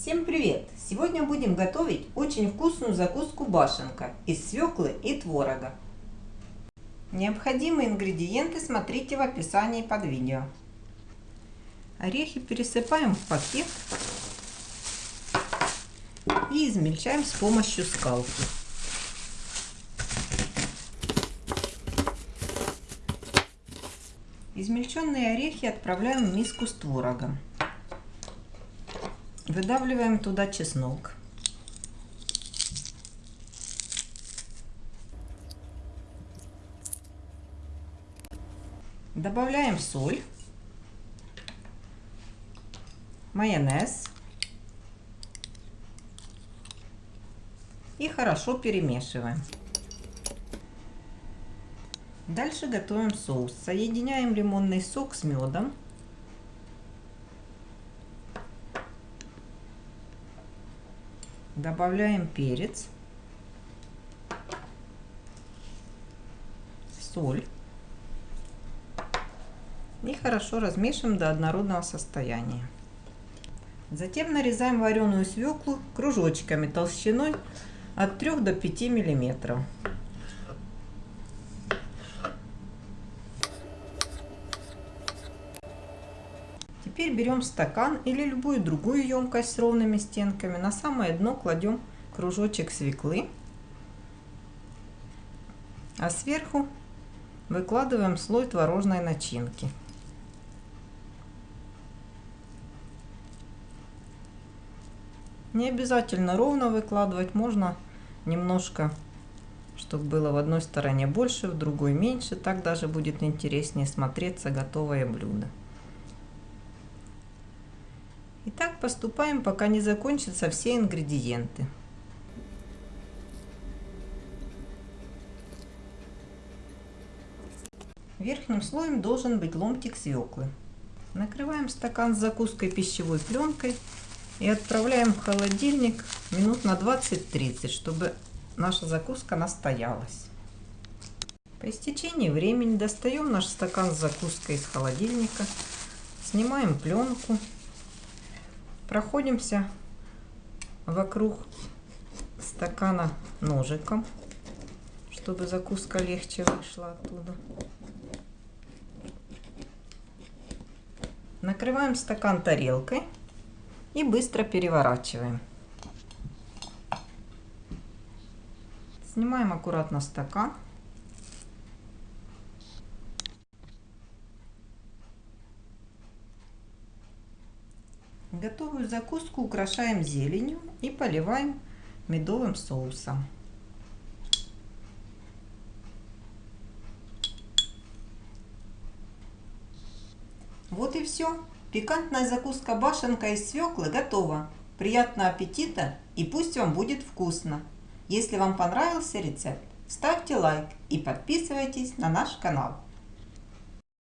Всем привет! Сегодня будем готовить очень вкусную закуску башенка из свеклы и творога. Необходимые ингредиенты смотрите в описании под видео. Орехи пересыпаем в пакет и измельчаем с помощью скалки. Измельченные орехи отправляем в миску с творогом. Выдавливаем туда чеснок. Добавляем соль, майонез и хорошо перемешиваем. Дальше готовим соус. Соединяем лимонный сок с медом. Добавляем перец, соль и хорошо размешиваем до однородного состояния. Затем нарезаем вареную свеклу кружочками толщиной от 3 до 5 миллиметров. Теперь берем стакан или любую другую емкость с ровными стенками. На самое дно кладем кружочек свеклы. А сверху выкладываем слой творожной начинки. Не обязательно ровно выкладывать, можно немножко, чтобы было в одной стороне больше, в другой меньше. Так даже будет интереснее смотреться готовое блюдо. И так поступаем, пока не закончатся все ингредиенты. Верхним слоем должен быть ломтик свеклы. Накрываем стакан с закуской пищевой пленкой и отправляем в холодильник минут на 20-30, чтобы наша закуска настоялась. По истечении времени достаем наш стакан с закуской из холодильника, снимаем пленку Проходимся вокруг стакана ножиком, чтобы закуска легче вышла оттуда. Накрываем стакан тарелкой и быстро переворачиваем. Снимаем аккуратно стакан. Готовую закуску украшаем зеленью и поливаем медовым соусом. Вот и все. Пикантная закуска башенка из свеклы готова. Приятного аппетита и пусть вам будет вкусно. Если вам понравился рецепт, ставьте лайк и подписывайтесь на наш канал.